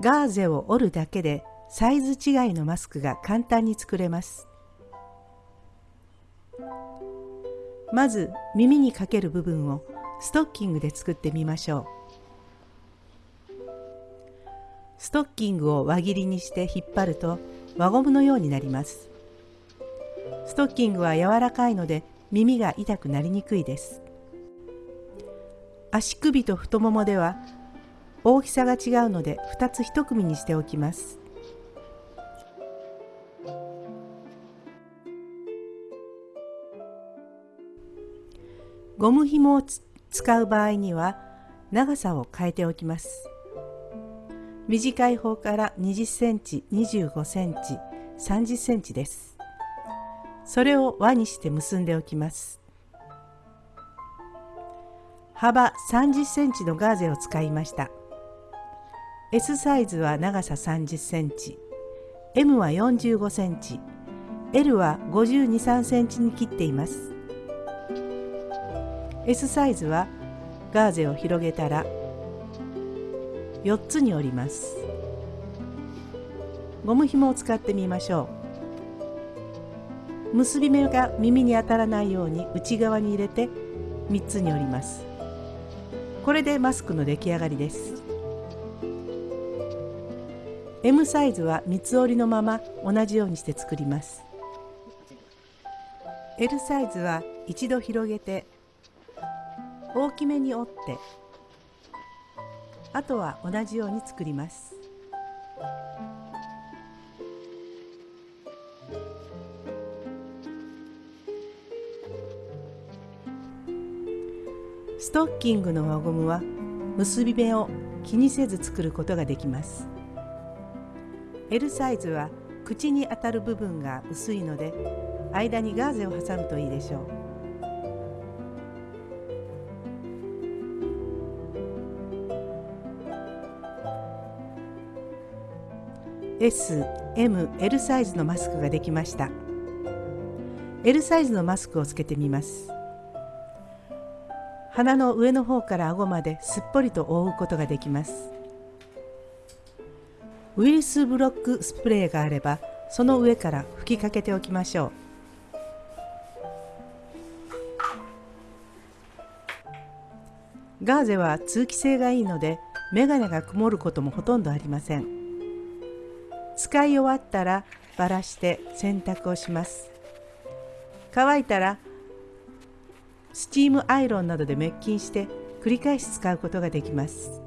ガーゼを折るだけでサイズ違いのマスクが簡単に作れます。まず耳にかける部分をストッキングで作ってみましょう。ストッキングを輪切りにして引っ張ると輪ゴムのようになります。ストッキングは柔らかいので耳が痛くなりにくいです。足首と太ももでは大きさが違うので2つ1組にしておきます。ゴム紐を使う場合には長さを変えておきます。短い方から20センチ、25センチ、30センチです。それを輪にして結んでおきます。幅30センチのガーゼを使いました。S サイズは長さ30センチ。M は45センチ。L は52、3センチに切っています。S サイズはガーゼを広げたら4つに折ります。ゴム紐を使ってみましょう。結び目が耳に当たらないように内側に入れて3つに折ります。これでマスクの出来上がりです。M サイズは三つ折りのまま同じようにして作ります。L サイズは一度広げて大きめに折ってあとは同じように作ります。ストッキングの輪ゴムは結び目を気にせず作ることができます。L サイズは口に当たる部分が薄いので間にガーゼを挟むといいでしょう。S、M、L サイズのマスクができました。L サイズのマスクをつけてみます。鼻の上の方から顎まですっぽりと覆うことができます。ウイルスブロックスプレーがあればその上から吹きかけておきましょう。ガーゼは通気性がいいのでメガネが曇ることもほとんどありません。使い終わったらばらして洗濯をします。乾いたらスチームアイロンなどで滅菌して繰り返し使うことができます。